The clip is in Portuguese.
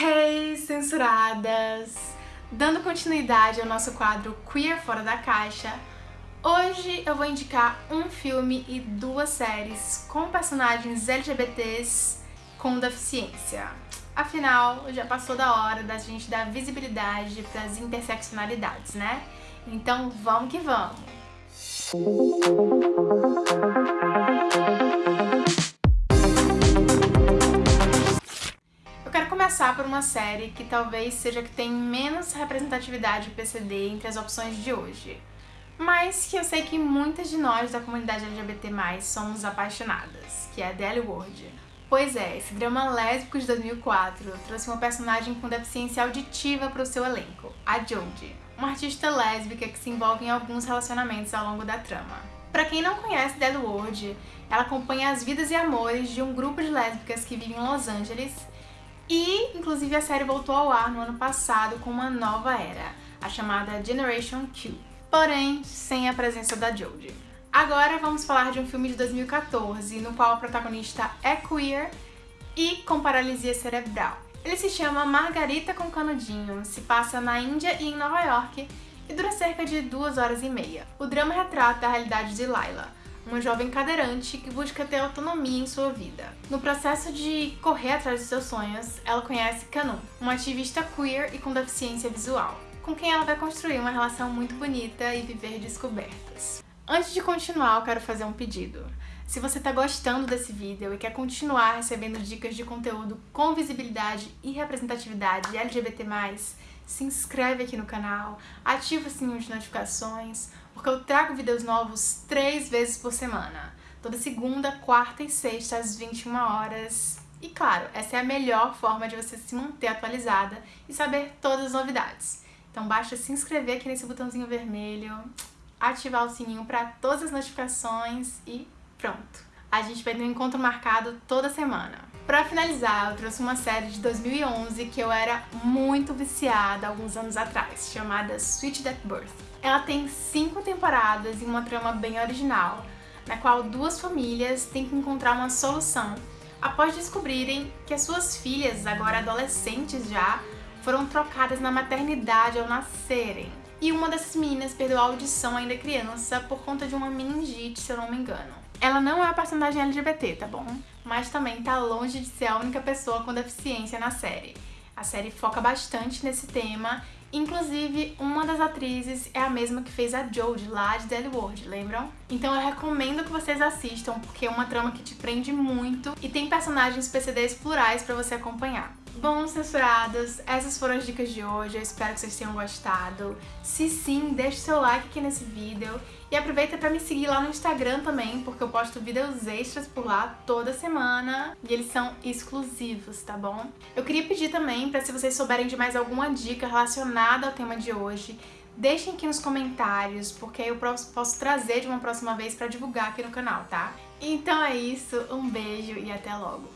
Hey, censuradas! Dando continuidade ao nosso quadro Queer Fora da Caixa, hoje eu vou indicar um filme e duas séries com personagens LGBTs com deficiência. Afinal, já passou da hora da gente dar visibilidade para as interseccionalidades, né? Então vamos que vamos! Começar por uma série que talvez seja que tem menos representatividade PCD entre as opções de hoje, mas que eu sei que muitas de nós da comunidade LGBT+, somos apaixonadas, que é Word. Pois é, esse drama lésbico de 2004 trouxe uma personagem com deficiência auditiva para o seu elenco, a Jodie, uma artista lésbica que se envolve em alguns relacionamentos ao longo da trama. Para quem não conhece Dead World, ela acompanha as vidas e amores de um grupo de lésbicas que vive em Los Angeles e, inclusive, a série voltou ao ar no ano passado com uma nova era, a chamada Generation Q, porém sem a presença da Jodie. Agora vamos falar de um filme de 2014, no qual a protagonista é queer e com paralisia cerebral. Ele se chama Margarita com Canudinho, se passa na Índia e em Nova York e dura cerca de duas horas e meia. O drama retrata a realidade de Laila, uma jovem cadeirante que busca ter autonomia em sua vida. No processo de correr atrás de seus sonhos, ela conhece Kanu, uma ativista queer e com deficiência visual, com quem ela vai construir uma relação muito bonita e viver descobertas. Antes de continuar, eu quero fazer um pedido. Se você está gostando desse vídeo e quer continuar recebendo dicas de conteúdo com visibilidade e representatividade LGBT+, se inscreve aqui no canal, ativa o sininho de notificações, porque eu trago vídeos novos três vezes por semana. Toda segunda, quarta e sexta, às 21 horas. E claro, essa é a melhor forma de você se manter atualizada e saber todas as novidades. Então basta se inscrever aqui nesse botãozinho vermelho, ativar o sininho para todas as notificações e pronto. A gente vai ter um encontro marcado toda semana. Pra finalizar, eu trouxe uma série de 2011 que eu era muito viciada alguns anos atrás, chamada Sweet Death Birth. Ela tem cinco temporadas e uma trama bem original, na qual duas famílias têm que encontrar uma solução após descobrirem que as suas filhas, agora adolescentes já, foram trocadas na maternidade ao nascerem. E uma dessas meninas perdeu a audição ainda criança por conta de uma meningite, se eu não me engano. Ela não é a personagem LGBT, tá bom? Mas também tá longe de ser a única pessoa com deficiência na série. A série foca bastante nesse tema, inclusive uma das atrizes é a mesma que fez a Jodie lá de Dead World, lembram? Então eu recomendo que vocês assistam, porque é uma trama que te prende muito e tem personagens PCDs plurais pra você acompanhar. Bom, censurados, essas foram as dicas de hoje, eu espero que vocês tenham gostado. Se sim, deixe seu like aqui nesse vídeo e aproveita para me seguir lá no Instagram também, porque eu posto vídeos extras por lá toda semana e eles são exclusivos, tá bom? Eu queria pedir também para se vocês souberem de mais alguma dica relacionada ao tema de hoje, deixem aqui nos comentários, porque eu posso trazer de uma próxima vez para divulgar aqui no canal, tá? Então é isso, um beijo e até logo!